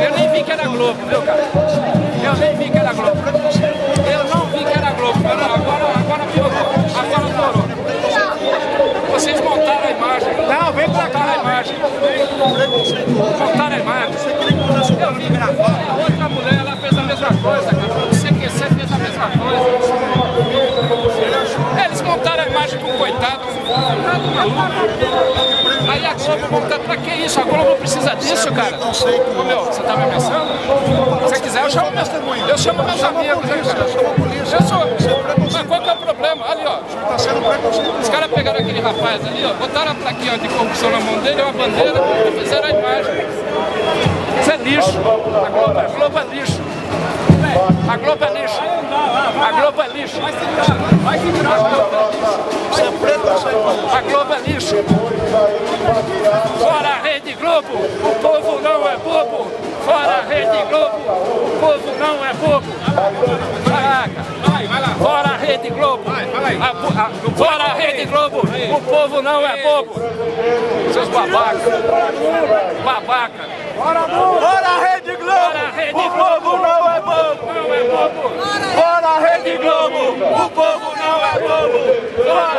Eu nem vi que era Globo, viu, cara? Eu nem vi que era Globo. Eu não vi que era Globo. Agora, agora piorou. Agora piorou. Vocês montaram a imagem. Não, vem pra cá a imagem. Montaram a imagem. Eu vi. Outra mulher, ela fez a mesma coisa, cara. O CQC fez a mesma coisa. Aí a Globo monta, pra que isso? A Globo precisa disso, cara. Ô meu, você tá me ameaçando? Se quiser, eu chamo meus, eu chamo meus amigos, né, cara? Eu sou. Mas qual que é o problema? Ali, ó. Os caras pegaram aquele rapaz ali, ó, botaram a plaquinha de corrupção na mão dele, uma bandeira e fizeram a imagem. Isso é lixo. A Globo, a Globo é lixo. A Globo é lixo. A Globo é lixo. Vai se virar. A Globo é lixo. Fora a Rede Globo, o povo não é bobo. Fora a Rede Globo, o povo não é bobo. Caraca. Fora a Rede Globo. Fora a Rede Globo, o povo não é bobo. Seus babacas. Babaca. Fora a Rede Globo, o povo não é bobo. Não é bobo. Fora a Rede Globo, o povo não é bobo.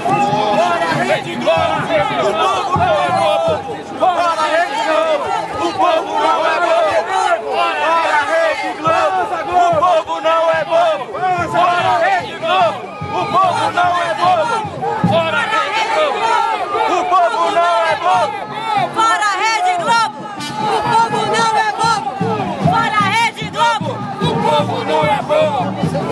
Fora a Rede Globo, o povo não é bobo. Fora a Rede Globo, o povo não é bobo. Fora a Rede Globo, o povo não é bobo. Fora a Rede Globo, o povo não é bobo. Fora a Rede Globo. O povo não é bobo. Fora a Rede Globo! O povo não é bobo! Globo! O povo não é bobo.